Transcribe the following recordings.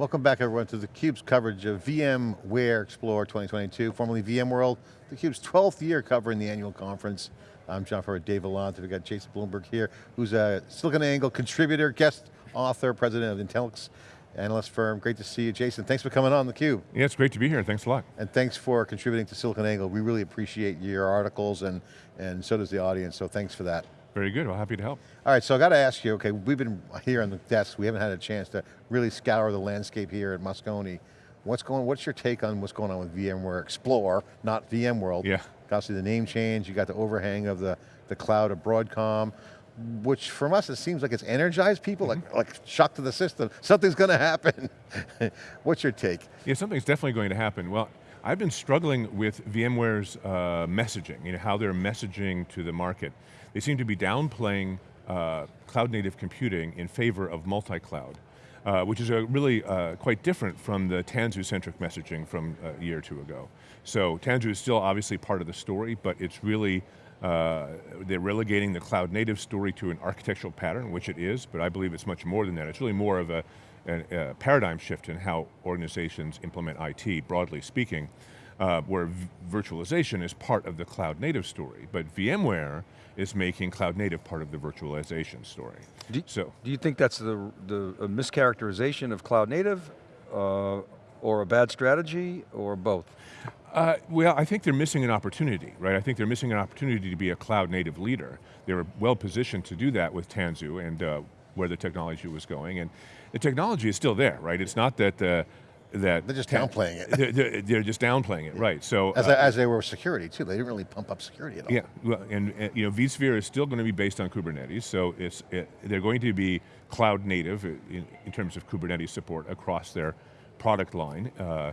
Welcome back everyone to theCUBE's coverage of VMware Explore 2022, formerly VMworld, theCUBE's 12th year covering the annual conference. I'm John Furrier, Dave Vellante, we've got Jason Bloomberg here, who's a SiliconANGLE contributor, guest author, president of Intellyx analyst firm. Great to see you, Jason. Thanks for coming on theCUBE. Yeah, it's great to be here, thanks a lot. And thanks for contributing to SiliconANGLE. We really appreciate your articles and, and so does the audience, so thanks for that. Very good, well happy to help. All right, so I got to ask you, okay, we've been here on the desk, we haven't had a chance to really scour the landscape here at Moscone. What's going, what's your take on what's going on with VMware Explore, not VMworld? Yeah. Obviously the name change, you got the overhang of the, the cloud of Broadcom, which from us it seems like it's energized people, mm -hmm. like, like shock to the system, something's going to happen. what's your take? Yeah, something's definitely going to happen. Well, I've been struggling with VMware's uh, messaging, you know, how they're messaging to the market. They seem to be downplaying uh, cloud native computing in favor of multi-cloud. Uh, which is a really uh, quite different from the Tanzu-centric messaging from a year or two ago. So Tanzu is still obviously part of the story, but it's really, uh, they're relegating the cloud native story to an architectural pattern, which it is, but I believe it's much more than that. It's really more of a, a, a paradigm shift in how organizations implement IT, broadly speaking uh, where virtualization is part of the cloud native story, but VMware is making cloud native part of the virtualization story. Do, so, do you think that's the, the mischaracterization of cloud native, uh, or a bad strategy, or both? Uh, well, I think they're missing an opportunity, right? I think they're missing an opportunity to be a cloud native leader. They were well positioned to do that with Tanzu and uh, where the technology was going, and the technology is still there, right? It's not that uh, that they're just downplaying it. They're, they're, just downplaying it, right? So as, uh, as they were security too, they didn't really pump up security at all. Yeah, well, and, and you know, vSphere is still going to be based on Kubernetes, so it's it, they're going to be cloud native in, in, terms of Kubernetes support across their product line uh,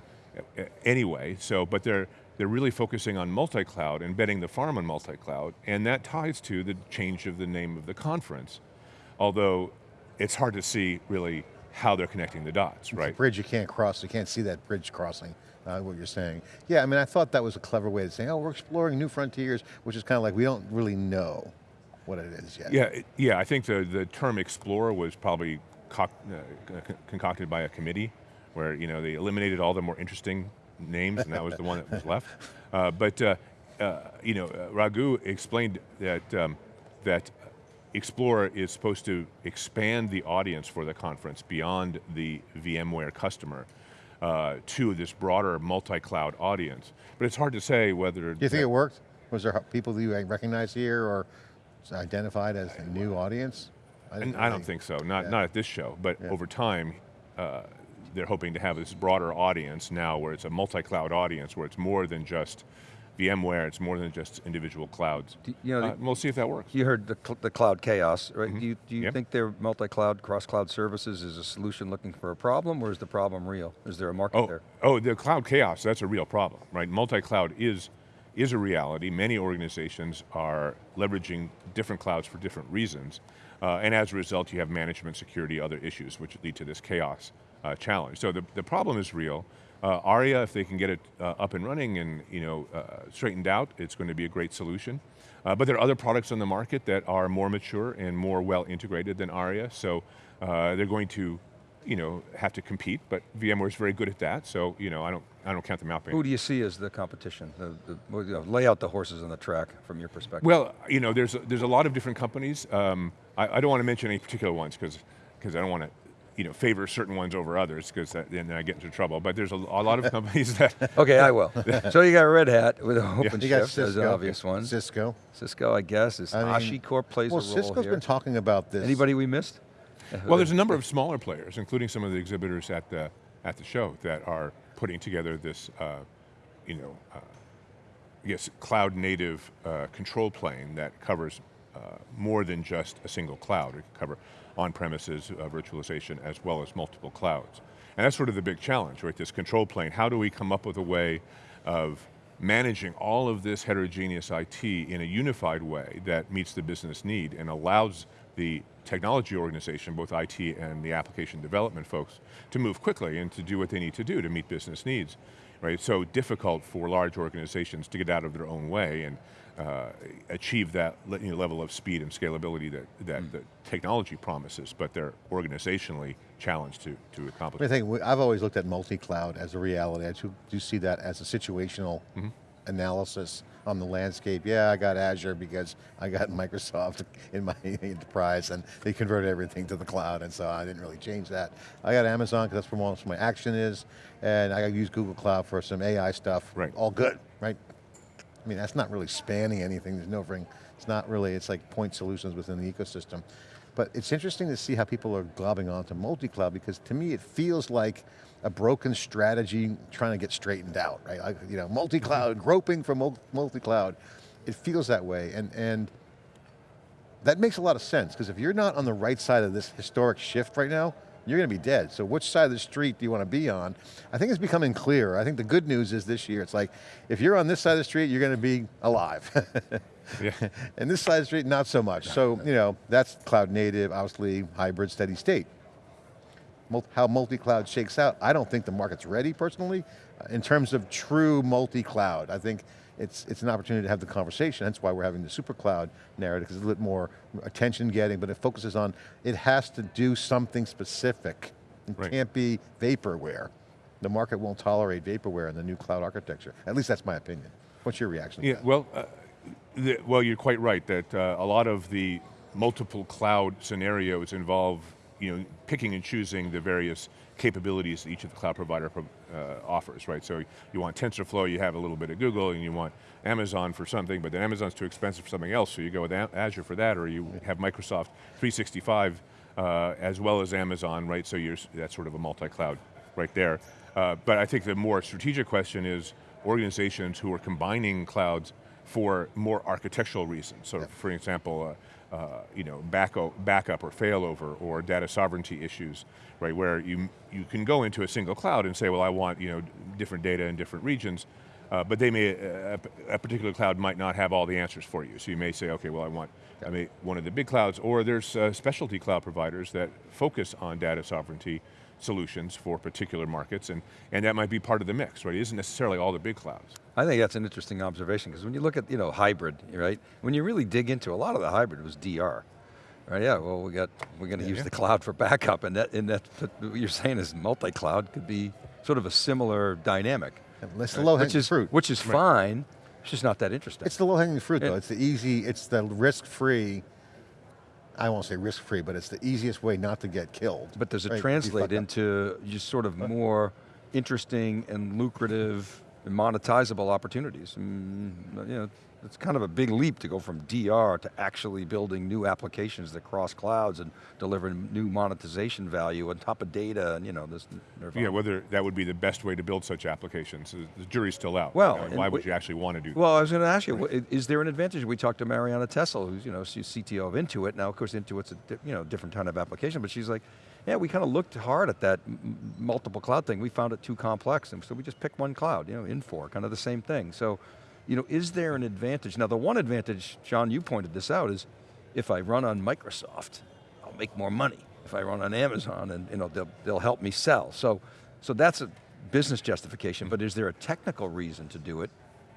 anyway. So, but they're they're really focusing on multi-cloud and betting the farm on multi-cloud, and that ties to the change of the name of the conference. Although it's hard to see really how they're connecting the dots, right? bridge you can't cross, you can't see that bridge crossing, uh, what you're saying. Yeah, I mean, I thought that was a clever way to say, oh, we're exploring new frontiers, which is kind of like, we don't really know what it is yet. Yeah, yeah, I think the, the term explorer was probably uh, concocted by a committee where you know, they eliminated all the more interesting names and that was the one that was left. Uh, but uh, uh you know, uh, Raghu explained that, um, that Explorer is supposed to expand the audience for the conference beyond the VMware customer uh, to this broader multi-cloud audience. But it's hard to say whether- Do you think it worked? Was there people that you recognize here or identified as a new audience? I, I don't think so, not, yeah. not at this show, but yeah. over time, uh, they're hoping to have this broader audience now where it's a multi-cloud audience, where it's more than just VMware, it's more than just individual clouds. Do, you know, uh, we'll see if that works. You heard the, cl the cloud chaos, right? Mm -hmm. Do you, do you yep. think their multi-cloud, cross-cloud services is a solution looking for a problem, or is the problem real? Is there a market oh, there? Oh, the cloud chaos, that's a real problem, right? Multi-cloud is, is a reality. Many organizations are leveraging different clouds for different reasons. Uh, and as a result, you have management, security, other issues which lead to this chaos uh, challenge. So the, the problem is real. Uh, ARIA, if they can get it uh, up and running and you know uh, straightened out, it's going to be a great solution. Uh, but there are other products on the market that are more mature and more well integrated than ARIA, so uh, they're going to you know, have to compete, but VMware is very good at that, so you know, I don't, I don't count them out. Who do you see as the competition? The, the, you know, lay out the horses on the track from your perspective. Well, you know, there's, there's a lot of different companies. Um, I, I, don't want to mention any particular ones because because I don't want to you know, favor certain ones over others because then I get into trouble. But there's a, a lot of companies that. okay, I will. so you got Red Hat with OpenShift yeah. as an obvious one. Cisco. Cisco, I guess, is I mean, HashiCorp plays well, a role Cisco's here. been talking about this. Anybody we missed? Well, there's a number of smaller players, including some of the exhibitors at the at the show that are putting together this, uh, you know, uh, yes, cloud native uh, control plane that covers uh, more than just a single cloud. It can cover on-premises uh, virtualization as well as multiple clouds. And that's sort of the big challenge, right? This control plane, how do we come up with a way of managing all of this heterogeneous IT in a unified way that meets the business need and allows the technology organization, both IT and the application development folks, to move quickly and to do what they need to do to meet business needs. right? it's So difficult for large organizations to get out of their own way and uh, achieve that you know, level of speed and scalability that, that mm. the technology promises, but they're organizationally challenged to, to accomplish. I think I've always looked at multi-cloud as a reality. I do see that as a situational mm -hmm. analysis on the landscape. Yeah, I got Azure because I got Microsoft in my enterprise and they converted everything to the cloud and so I didn't really change that. I got Amazon because that's where most of my action is and I use Google Cloud for some AI stuff. Right. All good, right? I mean, that's not really spanning anything. There's no ring, it's not really, it's like point solutions within the ecosystem. But it's interesting to see how people are globbing onto multi-cloud because to me it feels like a broken strategy trying to get straightened out, right? Like, you know, multi-cloud, mm-hmm. groping for multi-cloud. It feels that way, and, and that makes a lot of sense, because if you're not on the right side of this historic shift right now, you're going to be dead. So which side of the street do you want to be on? I think it's becoming clearer. I think the good news is this year, it's like, if you're on this side of the street, you're going to be alive. yeah. And this side of the street, not so much. So, you know, that's cloud native, obviously hybrid, steady state. How multi-cloud shakes out, I don't think the market's ready personally, uh, in terms of true multi-cloud. I think it's, it's an opportunity to have the conversation. That's why we're having the super cloud narrative, because it's a little more attention getting, but it focuses on, it has to do something specific. It right. can't be vaporware. The market won't tolerate vaporware in the new cloud architecture. At least that's my opinion. What's your reaction yeah, Well, uh, the, well, you're quite right that uh, a lot of the multiple cloud scenarios involve you know, picking and choosing the various capabilities each of the cloud provider uh, offers, right? So you want TensorFlow, you have a little bit of Google, and you want Amazon for something, but then Amazon's too expensive for something else, so you go with Azure for that, or you have Microsoft 365 uh, as well as Amazon, right? So you're, that's sort of a multi-cloud right there. Uh, but I think the more strategic question is organizations who are combining clouds for more architectural reasons. So for example, uh, uh, you know, backup, backup or failover or data sovereignty issues, right? Where you, you can go into a single cloud and say, well, I want you know, different data in different regions, uh, but they may, a, a, particular cloud might not have all the answers for you. So you may say, okay, well I want I may, one of the big clouds, or there's uh, specialty cloud providers that focus on data sovereignty solutions for particular markets, and, and that might be part of the mix, right? It isn't necessarily all the big clouds. I think that's an interesting observation, because when you look at, you know, hybrid, right? When you really dig into, a lot of the hybrid was DR. Right, yeah, well we got, we're going to yeah, use yeah. the cloud for backup, and that, and that, what you're saying is multi-cloud could be sort of a similar dynamic. It's the low hanging fruit. Which is right. fine, it's just not that interesting. It's the low hanging fruit though, it's the easy, it's the risk-free I won't say risk-free, but it's the easiest way not to get killed. But does it right? translate into just sort of more interesting and lucrative and monetizable opportunities? And, mm, you know, it's kind of a big leap to go from DR to actually building new applications that cross clouds and deliver new monetization value on top of data and you know, this. Nirvana. Yeah, whether that would be the best way to build such applications, the jury's still out. Well, you know, why would you actually want to do that? Well, I was going to ask you, is there an advantage? We talked to Marianna Tessel, who's you know, she's CTO of Intuit. Now, of course, Intuit's a you know, different kind of application, but she's like, yeah, we kind of looked hard at that multiple cloud thing. We found it too complex, and so we just picked one cloud, you know, Infor, kind of the same thing. So you know, is there an advantage? Now the one advantage, John, you pointed this out, is if I run on Microsoft, I'll make more money. If I run on Amazon, and you know, they'll, they'll help me sell. So, so that's a business justification, but is there a technical reason to do it?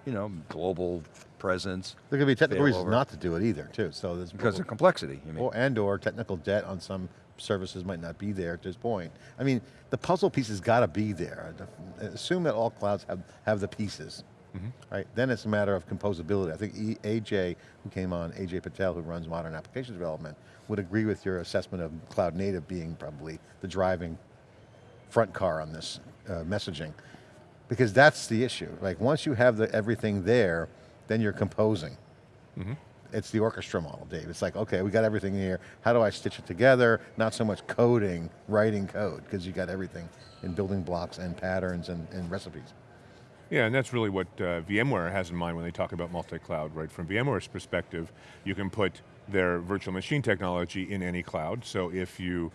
You know, global presence. There could be technical reasons not to do it either, too. So there's because of complexity. Or and or technical debt on some services might not be there at this point. I mean, the puzzle pieces got to be there. Assume that all clouds have have the pieces. Mm -hmm. Right, then it's a matter of composability. I think e AJ, who came on, Ajay Patel, who runs modern application development, would agree with your assessment of cloud native being probably the driving front car on this uh, messaging. Because that's the issue. Like once you have the, everything there, then you're composing. Mm -hmm. It's the orchestra model, Dave. It's like, okay, we got everything here. How do I stitch it together? Not so much coding, writing code, because you got everything in building blocks and patterns and, and recipes. Yeah, and that's really what uh, VMware has in mind when they talk about multi-cloud, right? From VMware's perspective, you can put their virtual machine technology in any cloud, so if you,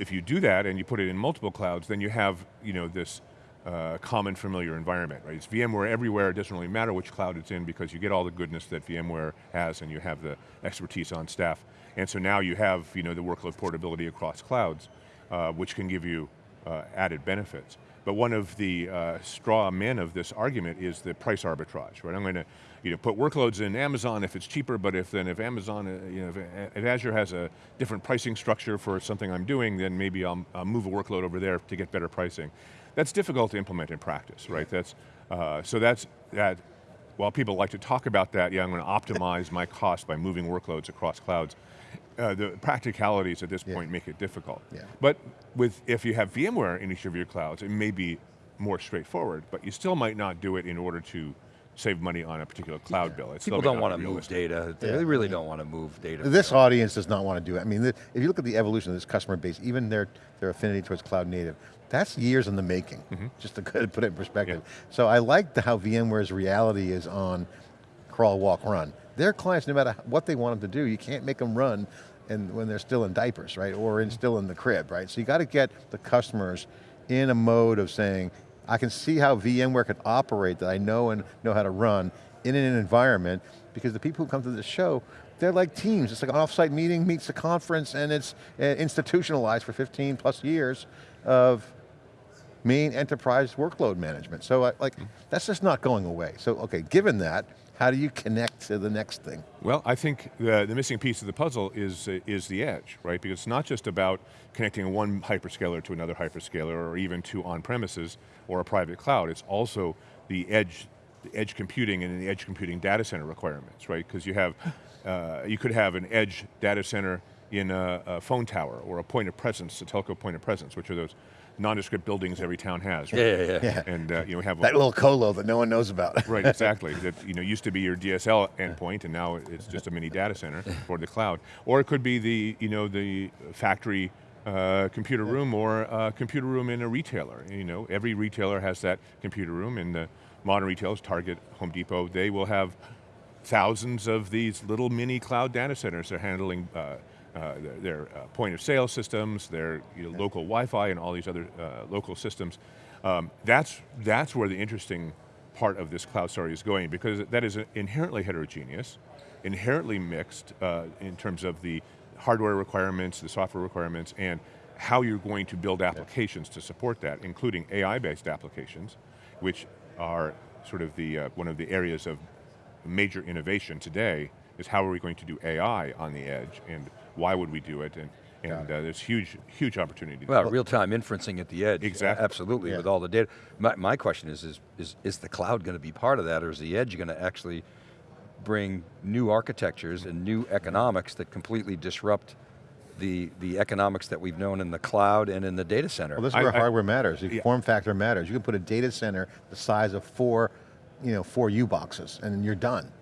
if you do that and you put it in multiple clouds, then you have you know, this uh, common familiar environment, right? It's VMware everywhere, it doesn't really matter which cloud it's in because you get all the goodness that VMware has and you have the expertise on staff. And so now you have you know, the workload portability across clouds, uh, which can give you uh, added benefits. But one of the uh, straw men of this argument is the price arbitrage, right? I'm going to you know, put workloads in Amazon if it's cheaper, but if then if Amazon, uh, you know, if, if, Azure has a different pricing structure for something I'm doing, then maybe I'll, I'll, move a workload over there to get better pricing. That's difficult to implement in practice, right? That's, uh, so that's, that, while people like to talk about that, yeah, I'm going to optimize my cost by moving workloads across clouds, uh, the practicalities at this point make it difficult. Yeah. But with, if you have VMware in each of your clouds, it may be more straightforward, but you still might not do it in order to save money on a particular cloud yeah. bill. It's People don't want to move data. They yeah. really don't want to move data. This audience does not want to do it. I mean, if you look at the evolution of this customer base, even their, their affinity towards cloud native, that's years in the making, mm -hmm. just to put it in perspective. Yeah. So I like how VMware's reality is on crawl, walk, run. Their clients, no matter what they want them to do, you can't make them run and when they're still in diapers, right? Or in, still in the crib, right? So you got to get the customers in a mode of saying, I can see how VMware can operate that I know and know how to run in an environment because the people who come to the show, they're like teams. It's like an offsite meeting meets a conference and it's uh, institutionalized for 15 plus years of main enterprise workload management. So like, that's just not going away. So okay, given that, how do you connect to the next thing? Well, I think the, the missing piece of the puzzle is, is the edge, right? Because it's not just about connecting one hyperscaler to another hyperscaler or even to on-premises or a private cloud. It's also the edge, the edge computing and the edge computing data center requirements, right? Because you have, uh, you could have an edge data center in a, a, phone tower or a point of presence, a telco point of presence, which are those nondescript buildings every town has. Right? Yeah, yeah, yeah. And uh, you know, we have that a, little colo that no one knows about. right, exactly. That you know used to be your DSL endpoint, and now it's just a mini data center for the cloud. Or it could be the you know the factory uh, computer room or a computer room in a retailer. You know, every retailer has that computer room, and the modern retailers, Target, Home Depot, they will have thousands of these little mini cloud data centers. They're handling uh, uh, their, their uh, point of sale systems, their you know, local Wi-Fi and all these other uh, local systems. Um, that's, that's where the interesting part of this cloud story is going because that is inherently heterogeneous, inherently mixed uh, in terms of the hardware requirements, the software requirements, and how you're going to build applications to support that, including AI-based applications, which are sort of the, uh, one of the areas of major innovation today is how are we going to do AI on the edge and why would we do it and, and uh, there's huge, huge opportunity. Well, real-time inferencing at the edge. Exactly. Absolutely, yeah. with all the data. My, my question is, is, is, is the cloud going to be part of that or is the edge going to actually bring new architectures and new economics that completely disrupt the, the economics that we've known in the cloud and in the data center. Well, this is where I, hardware I, matters. Yeah. Form factor matters. You can put a data center the size of four, you know, four U boxes and you're done.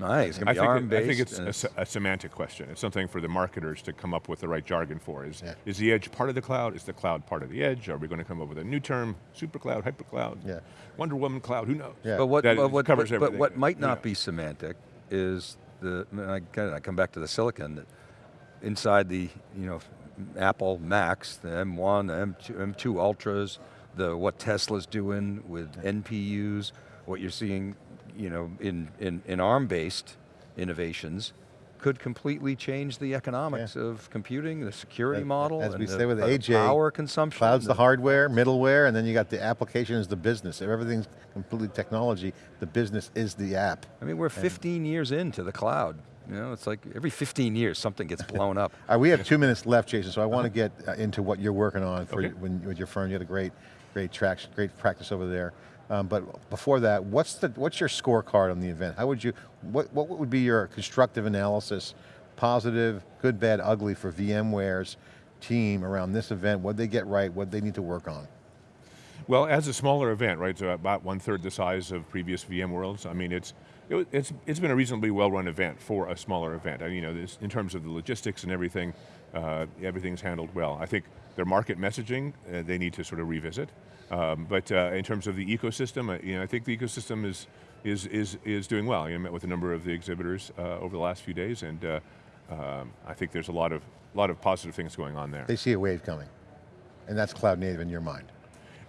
Nice, going to be ARM-based. I think it's, it's a, a, semantic question. It's something for the marketers to come up with the right jargon for. Is, yeah. is the edge part of the cloud? Is the cloud part of the edge? Are we going to come up with a new term, super cloud, hyper cloud, yeah. Wonder Woman cloud, who knows? Yeah. But what, but what, covers but, everything. But what might not yeah. be semantic is the, I, I come back to the silicon, that inside the, you know, Apple Macs, the M1, the M2, M2 Ultras, the what Tesla's doing with NPUs, what you're seeing you know, in, in, in ARM-based innovations could completely change the economics yeah. of computing, the security model, as we say the, with AJ, power consumption. Cloud's the hardware, middleware, and then you got the application is the business. If everything's completely technology, the business is the app. I mean, we're 15 and years into the cloud. You know, it's like every 15 years something gets blown up. right, we have two minutes left, Jason, so I want to get uh, into what you're working on for okay. when, with your firm. You had a great, great traction, great practice over there. Um, but before that, what's the what's your scorecard on the event? How would you what what would be your constructive analysis, positive, good, bad, ugly for VMware's team around this event? What they get right? What they need to work on? Well, as a smaller event, right, so about one third the size of previous VMworlds. I mean, it's it, it's it's been a reasonably well-run event for a smaller event. I mean, you know, this, in terms of the logistics and everything, uh, everything's handled well. I think their market messaging uh, they need to sort of revisit. Um, but uh, in terms of the ecosystem, uh, you know, I think the ecosystem is is is is doing well. I met with a number of the exhibitors uh, over the last few days, and uh, um, I think there's a lot of lot of positive things going on there. They see a wave coming, and that's cloud native in your mind.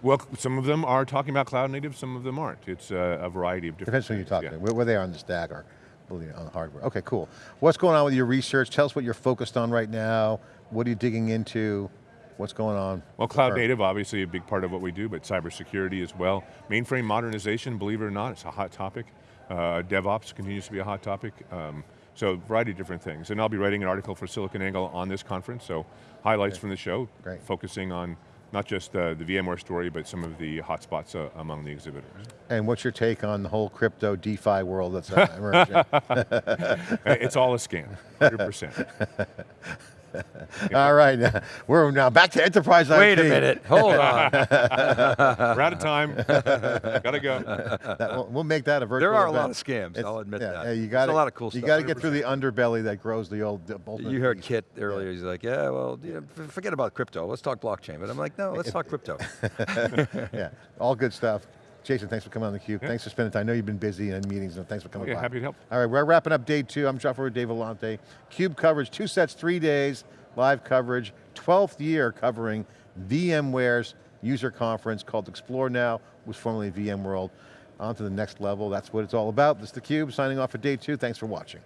Well, some of them are talking about cloud native, some of them aren't. It's uh, a variety of different. Depends who you're talking yeah. to, where, where they are on the stack or on the hardware. Okay, cool. What's going on with your research? Tell us what you're focused on right now. What are you digging into? What's going on. Well, cloud native, obviously a big part of what we do, but cybersecurity as well. Mainframe modernization, believe it or not, it's a hot topic. Uh, DevOps continues to be a hot topic. Um, so a variety of different things. And I'll be writing an article for SiliconANGLE on this conference, so highlights from the show, Great. focusing on not just uh, the VMware story, but some of the hotspots uh, among the exhibitors. And what's your take on the whole crypto DeFi world that's uh, emerging? It's all a scam, 100%. All right, we're now back to enterprise Wait a minute, hold on. We're out of time, gotta go. That- we'll, we'll make that a virtual There are a event. lot of scams, It's- I'll admit yeah, that. yeah, you There's got a lot of cool You stuff. You got to get through the underbelly that grows the old. The You heard beast. Kit earlier, he's like, yeah, well, yeah, f- forget about crypto, let's talk blockchain. But I'm like, no, let's talk crypto. yeah, all good stuff. Jason, thanks for coming on theCUBE. Thanks for spending time. I know you've been busy in meetings, and thanks for coming Yeah, by. happy to help. All right, we're wrapping up day two. I'm John Furrier, Dave Vellante. CUBE coverage, two sets, three days, live coverage, 12th year covering VMware's user conference called Explore Now, was formerly VMworld. On to the next level, that's what it's all about. This is theCUBE, signing off for day two. Thanks for watching.